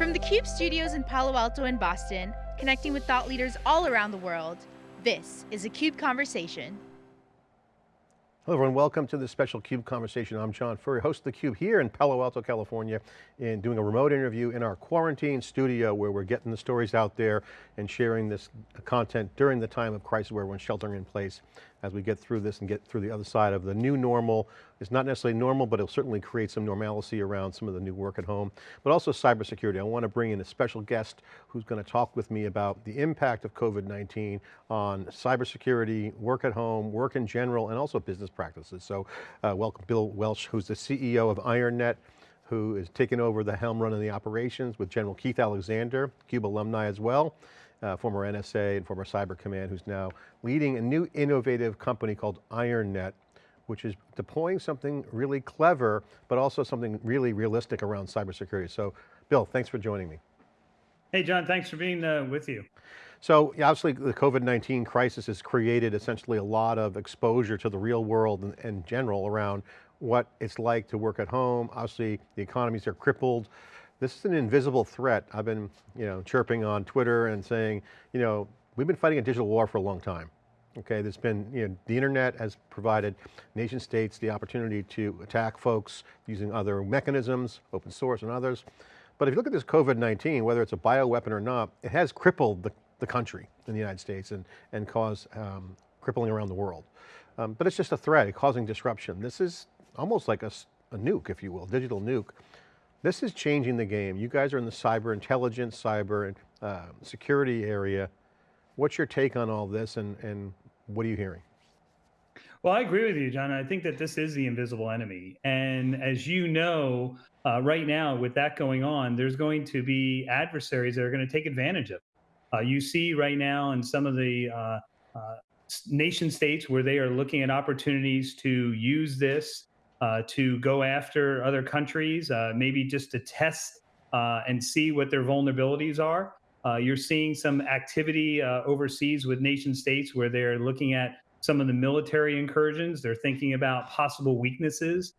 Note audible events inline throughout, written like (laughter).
From the CUBE studios in Palo Alto and Boston, connecting with thought leaders all around the world, this is a CUBE Conversation. Hello everyone, welcome to this special CUBE conversation. I'm John Furrier, host of theCUBE here in Palo Alto, California, and doing a remote interview in our quarantine studio where we're getting the stories out there and sharing this content during the time of crisis where everyone's sheltering in place as we get through this and get through the other side of the new normal. It's not necessarily normal, but it'll certainly create some normalcy around some of the new work at home, but also cybersecurity. I want to bring in a special guest who's going to talk with me about the impact of COVID-19 on cybersecurity, work at home, work in general, and also business practices. So uh, welcome Bill Welch, who's the CEO of IronNet, who is taking over the helm running the operations with General Keith Alexander, CUBE alumni as well uh, former NSA and former Cyber Command, who's now leading a new innovative company called IronNet, which is deploying something really clever, but also something really realistic around cybersecurity. So Bill, thanks for joining me. Hey John, thanks for being uh, with you. So obviously the COVID-19 crisis has created essentially a lot of exposure to the real world in, in general around what it's like to work at home. Obviously the economies are crippled. This is an invisible threat. I've been, you know, chirping on Twitter and saying, you know, we've been fighting a digital war for a long time. Okay, there's been, you know, the internet has provided nation states the opportunity to attack folks using other mechanisms, open source and others. But if you look at this COVID-19, whether it's a bioweapon or not, it has crippled the, the country in the United States and, and caused um, crippling around the world. Um, but it's just a threat, causing disruption. This is almost like a, a nuke, if you will, digital nuke. This is changing the game. You guys are in the cyber intelligence, cyber and uh, security area. What's your take on all this and, and what are you hearing? Well, I agree with you, John. I think that this is the invisible enemy. And as you know, uh, right now with that going on, there's going to be adversaries that are going to take advantage of it. Uh, you see right now in some of the uh, uh nation states where they are looking at opportunities to use this uh, to go after other countries, uh, maybe just to test uh, and see what their vulnerabilities are. Uh, you're seeing some activity uh, overseas with nation states where they're looking at some of the military incursions. They're thinking about possible weaknesses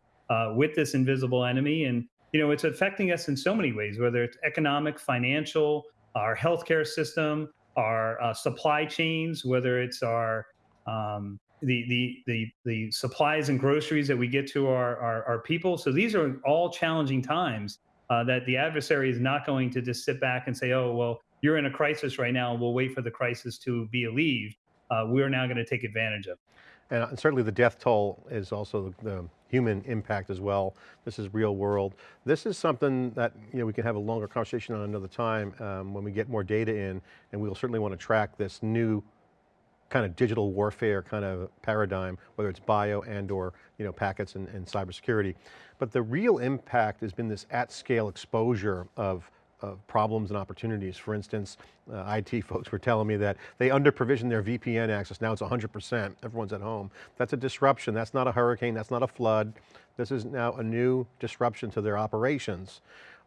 with this invisible enemy. And, you know, it's affecting us in so many ways, whether it's economic, financial, our healthcare system, our supply chains, whether it's our um, the, the, the, the supplies and groceries that we get to our, our, our people. So these are all challenging times uh, that the adversary is not going to just sit back and say, oh, well, you're in a crisis right now. We'll wait for the crisis to be alleviated. Uh, we're now going to take advantage of. And certainly the death toll is also the, the human impact as well. This is real world. This is something that you know we can have a longer conversation on another time um, when we get more data in, and we'll certainly want to track this new kind of digital warfare kind of paradigm, whether it's bio and or you know, packets and, and cybersecurity. But the real impact has been this at scale exposure of of problems and opportunities. For instance, uh, IT folks were telling me that they under provision their VPN access. Now it's 100%, everyone's at home. That's a disruption. That's not a hurricane. That's not a flood. This is now a new disruption to their operations.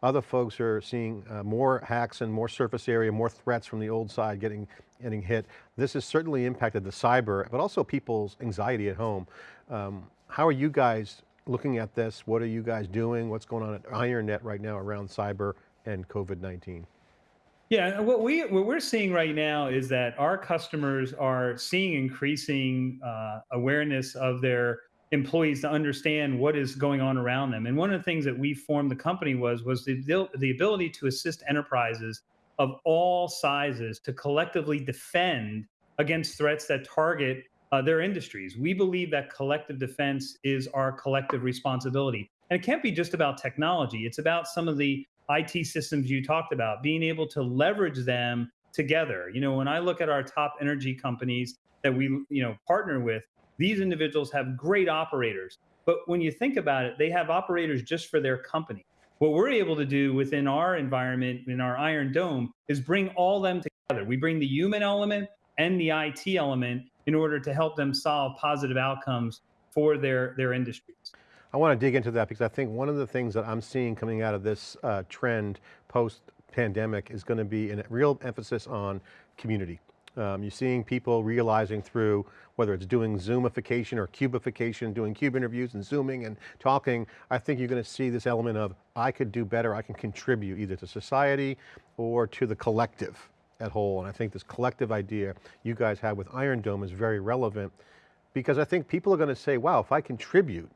Other folks are seeing uh, more hacks and more surface area, more threats from the old side getting, getting hit. This has certainly impacted the cyber, but also people's anxiety at home. Um, how are you guys looking at this? What are you guys doing? What's going on at IronNet right now around cyber and COVID-19? Yeah, what we what we're seeing right now is that our customers are seeing increasing uh, awareness of their employees to understand what is going on around them. And one of the things that we formed the company was was the the ability to assist enterprises of all sizes to collectively defend against threats that target uh, their industries. We believe that collective defense is our collective responsibility. And it can't be just about technology. It's about some of the IT systems you talked about, being able to leverage them together. You know, when I look at our top energy companies that we, you know, partner with, these individuals have great operators. But when you think about it, they have operators just for their company. What we're able to do within our environment, in our Iron Dome, is bring all them together. We bring the human element and the IT element in order to help them solve positive outcomes for their, their industries. I want to dig into that because I think one of the things that I'm seeing coming out of this uh, trend post pandemic is going to be a real emphasis on community Um, you're seeing people realizing through, whether it's doing Zoomification or cubification, doing cube interviews and Zooming and talking, I think you're going to see this element of, I could do better, I can contribute either to society or to the collective at whole. And I think this collective idea you guys have with Iron Dome is very relevant because I think people are going to say, wow, if I contribute,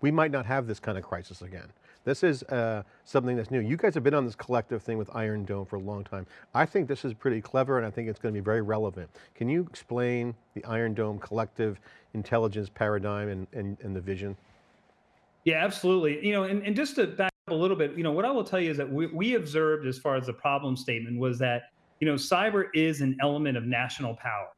we might not have this kind of crisis again. This is uh, something that's new. You guys have been on this collective thing with Iron Dome for a long time. I think this is pretty clever and I think it's going to be very relevant. Can you explain the Iron Dome collective intelligence paradigm and, and, and the vision? Yeah, absolutely. You know, and, and just to back up a little bit, you know, what I will tell you is that we, we observed as far as the problem statement was that, you know, cyber is an element of national power.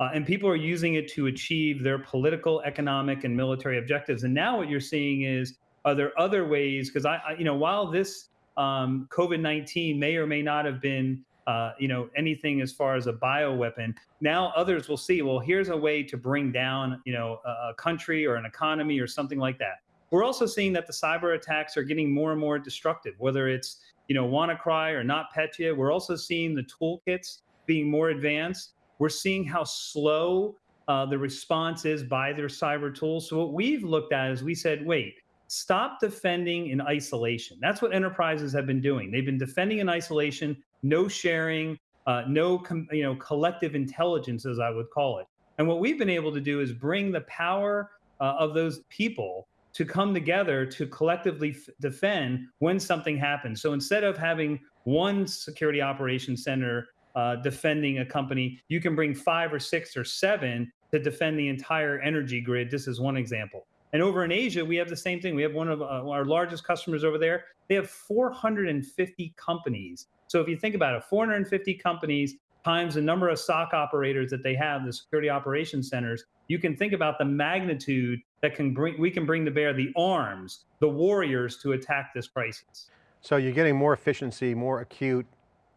Uh, and people are using it to achieve their political, economic, and military objectives. And now what you're seeing is are there other ways? Because I, I, you know, while this um, COVID nineteen may or may not have been, uh, you know, anything as far as a bio weapon, now others will see. Well, here's a way to bring down, you know, a, a country or an economy or something like that. We're also seeing that the cyber attacks are getting more and more destructive. Whether it's you know WannaCry or NotPetya, we're also seeing the toolkits being more advanced. We're seeing how slow uh, the response is by their cyber tools. So what we've looked at is we said, wait, stop defending in isolation. That's what enterprises have been doing. They've been defending in isolation, no sharing, uh, no you know collective intelligence, as I would call it. And what we've been able to do is bring the power uh, of those people to come together to collectively defend when something happens. So instead of having one security operations center uh, defending a company, you can bring five or six or seven to defend the entire energy grid. This is one example. And over in Asia, we have the same thing. We have one of uh, our largest customers over there. They have 450 companies. So if you think about it, 450 companies times the number of SOC operators that they have, the security operations centers, you can think about the magnitude that can bring we can bring to bear the arms, the warriors to attack this crisis. So you're getting more efficiency, more acute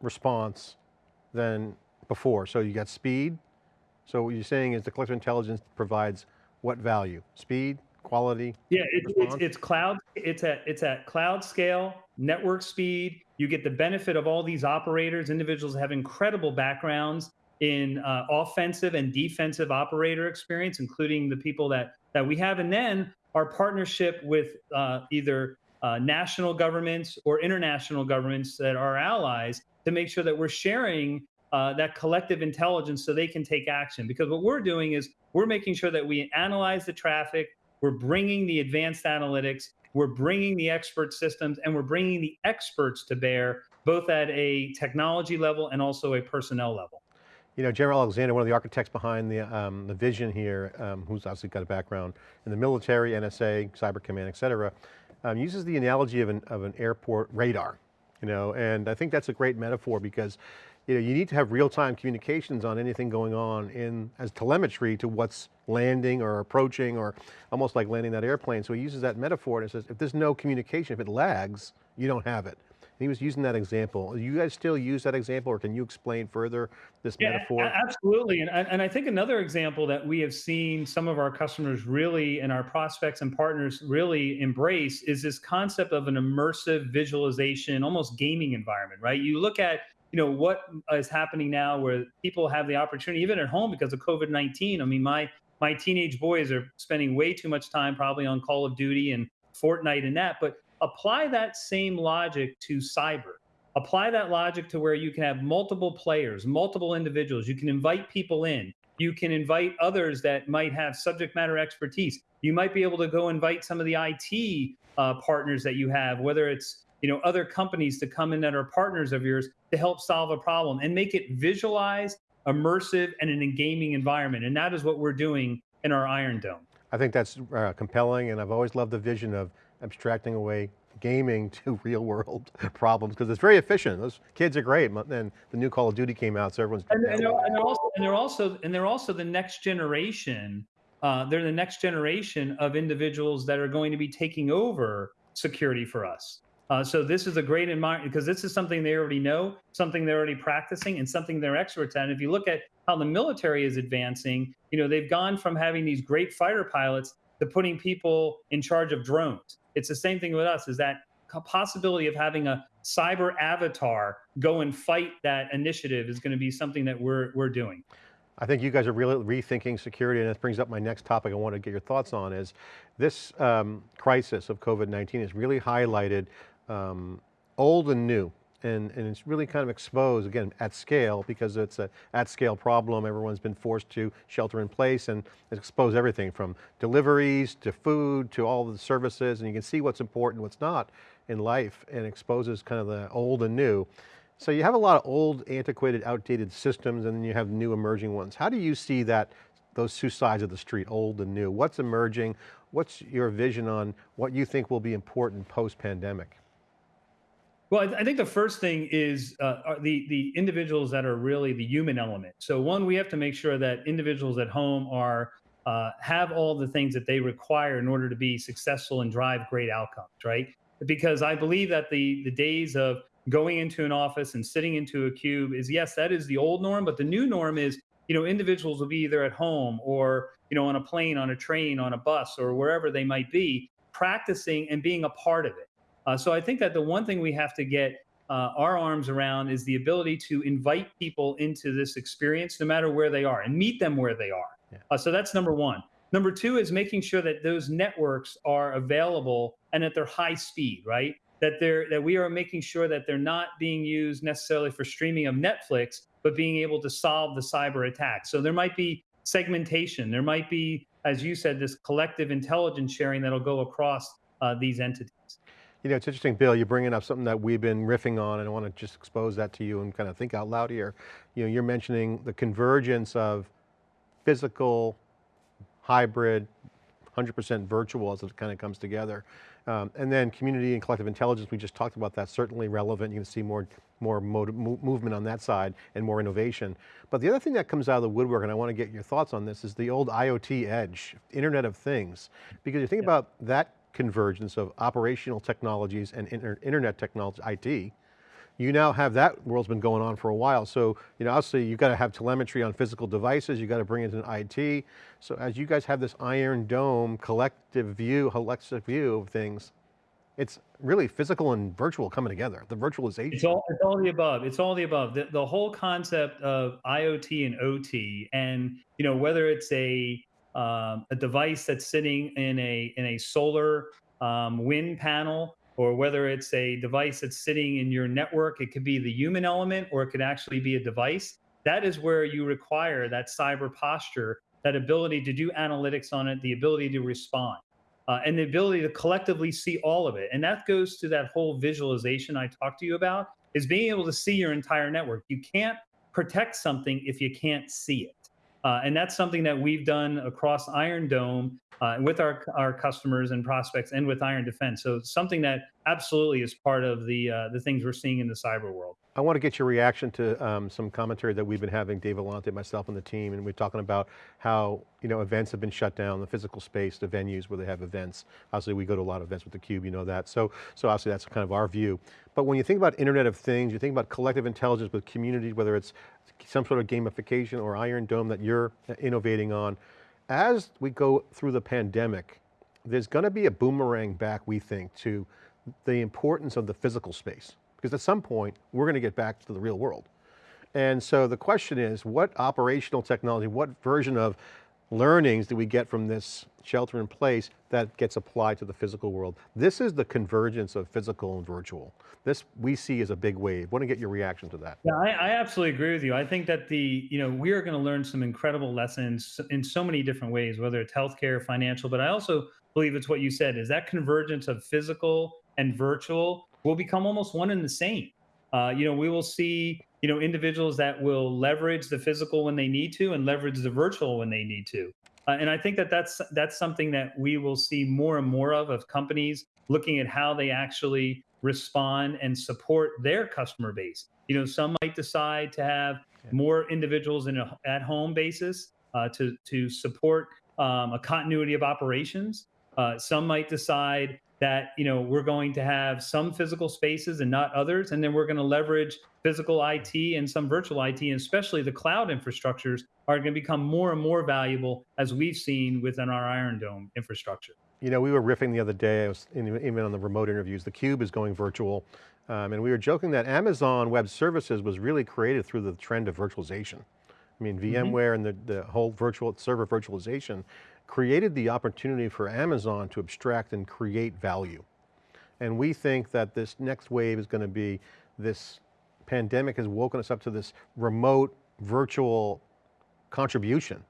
response than before. So you got speed. So what you're saying is the collective intelligence provides what value? Speed, quality? Yeah, it, it's it's cloud. It's at it's at cloud scale, network speed. You get the benefit of all these operators. Individuals have incredible backgrounds in uh, offensive and defensive operator experience, including the people that that we have, and then our partnership with uh, either uh, national governments or international governments that are allies to make sure that we're sharing uh, that collective intelligence so they can take action. Because what we're doing is we're making sure that we analyze the traffic, we're bringing the advanced analytics, we're bringing the expert systems, and we're bringing the experts to bear, both at a technology level and also a personnel level. You know, General Alexander, one of the architects behind the, um, the vision here, um, who's obviously got a background in the military, NSA, Cyber Command, et cetera, um, uses the analogy of an, of an airport radar, you know, and I think that's a great metaphor because you know, you need to have real-time communications on anything going on in as telemetry to what's landing or approaching or almost like landing that airplane. So he uses that metaphor and says, if there's no communication, if it lags, you don't have it. And he was using that example. You guys still use that example or can you explain further this yeah, metaphor? Absolutely. And, and I think another example that we have seen some of our customers really and our prospects and partners really embrace is this concept of an immersive visualization, almost gaming environment, right? You look at you know what is happening now where people have the opportunity even at home because of covid-19 i mean my my teenage boys are spending way too much time probably on call of duty and fortnite and that but apply that same logic to cyber. Apply that logic to where you can have multiple players multiple individuals. You can invite people in. You can invite others that might have subject matter expertise. You might be able to go invite some of the it uh, partners that you have whether it's you know other companies to come in that are partners of yours to help solve a problem and make it visualized immersive and in a gaming environment and that is what we're doing in our iron dome i think that's uh, compelling and i've always loved the vision of abstracting away gaming (laughs) to real world (laughs) problems because it's very efficient. Those kids are great. And the new Call of Duty came out, so everyone's. And, and, they're, and they're, also and they're also and they're also the next generation. Uh, they're the next generation of individuals that are going to be taking over security for us. Uh, so this is a great environment because this is something they already know, something they're already practicing, and something they're experts at. And if you look at how the military is advancing, you know they've gone from having these great fighter pilots to putting people in charge of drones. It's the same thing with us. Is that possibility of having a cyber avatar go and fight that initiative is going to be something that we're, we're doing. I think you guys are really rethinking security and this brings up my next topic I want to get your thoughts on is this um, crisis of COVID-19 has really highlighted um, old and new and, and it's really kind of exposed, again, at scale, because it's a at scale problem. Everyone's been forced to shelter in place and expose everything from deliveries to food to all the services. And you can see what's important, what's not in life and exposes kind of the old and new. So you have a lot of old, antiquated, outdated systems and then you have new emerging ones. How do you see that, those two sides of the street, old and new? What's emerging? What's your vision on what you think will be important post-pandemic? Well, I, think the first thing is uh, the the individuals that are really the human element. So one, we have to make sure that individuals at home are uh, have all the things that they require in order to be successful and drive great outcomes, right? Because I believe that the the days of going into an office and sitting into a cube is yes, that is the old norm, but the new norm is you know individuals will be either at home or you know on a plane, on a train, on a bus, or wherever they might be, practicing and being a part of it. Uh, so I think that the one thing we have to get uh, our arms around is the ability to invite people into this experience, no matter where they are, and meet them where they are. Yeah. Uh, so that's number one. Number two is making sure that those networks are available and that they're high speed, right? That they're that we are making sure that they're not being used necessarily for streaming of Netflix, but being able to solve the cyber attack. So there might be segmentation. There might be, as you said, this collective intelligence sharing that'll go across uh, these entities. You know, it's interesting, Bill, you're bringing up something that we've been riffing on and I want to just expose that to you and kind of think out loud here. You know, you're mentioning the convergence of physical, hybrid, 100% virtual as it kind of comes together. Um, and then community and collective intelligence, we just talked about that, certainly relevant. You can see more, more movement on that side and more innovation. But the other thing that comes out of the woodwork, and I want to get your thoughts on this, is the old IoT edge, Internet of Things. Because you think yeah. about that convergence of operational technologies and inter internet technology, IT, you now have that world's been going on for a while. So, you know, obviously you've got to have telemetry on physical devices, you got to bring it in IT. So as you guys have this iron dome collective view, holistic view of things, it's really physical and virtual coming together, the virtualization. It's all, it's all the above. It's all the above. The, the whole concept of IoT and OT and, you know, whether it's a um, a device that's sitting in a in a solar um, wind panel, or whether it's a device that's sitting in your network, it could be the human element, or it could actually be a device. That is where you require that cyber posture, that ability to do analytics on it, the ability to respond. Uh, and the ability to collectively see all of it. And that goes to that whole visualization I talked to you about is being able to see your entire network. You can't protect something if you can't see it. Uh, and that's something that we've done across Iron Dome uh, with our, our customers and prospects and with Iron Defense. So something that absolutely is part of the, uh, the things we're seeing in the cyber world. I want to get your reaction to um, some commentary that we've been having, Dave Vellante, myself and the team, and we're talking about how you know events have been shut down, the physical space, the venues where they have events. Obviously we go to a lot of events with theCUBE, you know that. So, so obviously that's kind of our view. But when you think about Internet of Things, you think about collective intelligence with communities, whether it's some sort of gamification or Iron Dome that you're innovating on, as we go through the pandemic, there's going to be a boomerang back, we think, to the importance of the physical space. Because at some point, we're going to get back to the real world. And so the question is, what operational technology, what version of learnings do we get from this shelter in place that gets applied to the physical world? This is the convergence of physical and virtual. This we see as a big wave. Want to get your reaction to that? Yeah, I, I absolutely agree with you. I think that the, you know, we are going to learn some incredible lessons in so many different ways, whether it's healthcare, financial, but I also believe it's what you said, is that convergence of physical and virtual will become almost one and the same. Uh, you know, we will see, you know, individuals that will leverage the physical when they need to and leverage the virtual when they need to. Uh, and I think that that's that's something that we will see more and more of of companies looking at how they actually respond and support their customer base. You know, some might decide to have more individuals in a at-home basis uh, to to support um, a continuity of operations. Uh, some might decide that you know we're going to have some physical spaces and not others and then we're going to leverage physical IT and some virtual IT and especially the cloud infrastructures are going to become more and more valuable as we've seen within our Iron Dome infrastructure. You know, we were riffing the other day, I was in, even on the remote interviews, the Cube is going virtual. Um, and we were joking that Amazon Web Services was really created through the trend of virtualization. I mean, Mm-hmm. VMware and the, the whole virtual server virtualization created the opportunity for Amazon to abstract and create value. And we think that this next wave is going to be this pandemic has woken us up to this remote virtual contribution.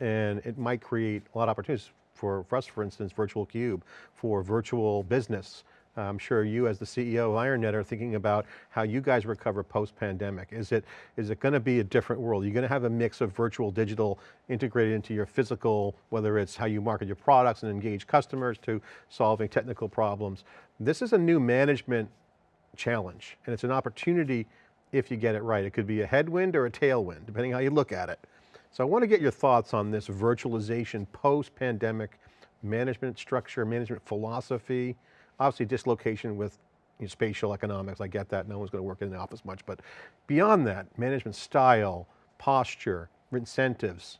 And it might create a lot of opportunities for, for us, for instance, Virtual Cube, for virtual business. I'm sure you as the CEO of IronNet are thinking about how you guys recover post-pandemic. Is it, is it going to be a different world? You're going to have a mix of virtual, digital integrated into your physical, whether it's how you market your products and engage customers to solving technical problems. This is a new management challenge and it's an opportunity if you get it right. It could be a headwind or a tailwind, depending how you look at it. So I want to get your thoughts on this virtualization post-pandemic management structure, management philosophy, obviously dislocation with you know, spatial economics, I get that, no one's going to work in the office much, but beyond that, management style, posture, incentives.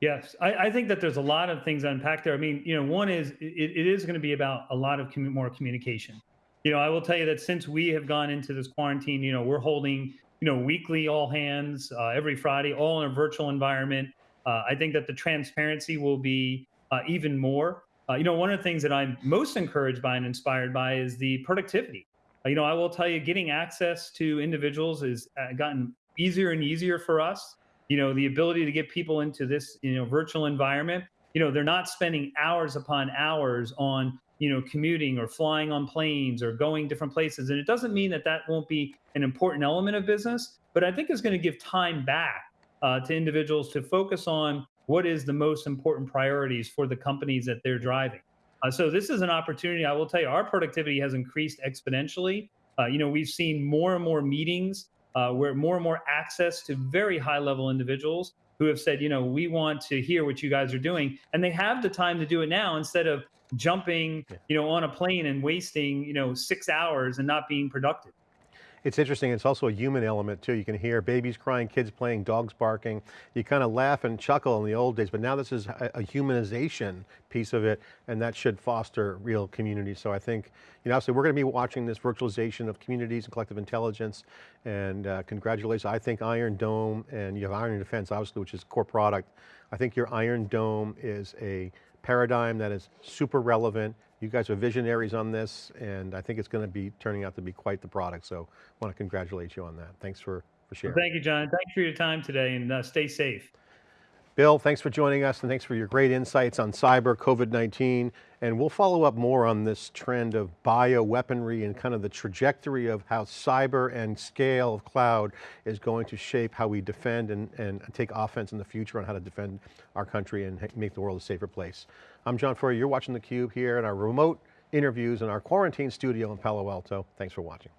Yes, I, I think that there's a lot of things unpacked there. I mean, you know, one is it, it is going to be about a lot of commu- more communication. You know, I will tell you that since we have gone into this quarantine, you know, we're holding, you know, weekly all hands uh, every Friday, all in a virtual environment. Uh, I think that the transparency will be uh, even more. Uh, you know, one of the things that I'm most encouraged by and inspired by is the productivity. Uh, you know, I will tell you, getting access to individuals has uh, gotten easier and easier for us. You know, the ability to get people into this, you know, virtual environment. You know, they're not spending hours upon hours on, you know, commuting or flying on planes or going different places. And it doesn't mean that that won't be an important element of business, but I think it's going to give time back uh, to individuals to focus on what is the most important priorities for the companies that they're driving. Uh, so this is an opportunity. I will tell you, our productivity has increased exponentially. Uh, you know, we've seen more and more meetings uh, where more and more access to very high level individuals who have said, you know, we want to hear what you guys are doing, and they have the time to do it now instead of jumping, you know, on a plane and wasting, you know, six hours and not being productive. It's interesting, it's also a human element too. You can hear babies crying, kids playing, dogs barking. You kind of laugh and chuckle in the old days, but now this is a, humanization piece of it, and that should foster real community. So I think, you know, obviously we're going to be watching this virtualization of communities and collective intelligence, and uh, congratulations. I think Iron Dome, and you have Iron Defense, obviously, which is core product. I think your Iron Dome is a paradigm that is super relevant. You guys are visionaries on this, and I think it's going to be turning out to be quite the product. So I want to congratulate you on that. Thanks for, for sharing. Thank you, John. Thanks for your time today and uh, stay safe. Bill, thanks for joining us and thanks for your great insights on cyber, COVID-19. And we'll follow up more on this trend of bioweaponry and kind of the trajectory of how cyber and scale of cloud is going to shape how we defend and, and take offense in the future on how to defend our country and make the world a safer place. I'm John Furrier, you're watching theCUBE here in our remote interviews in our quarantine studio in Palo Alto. Thanks for watching.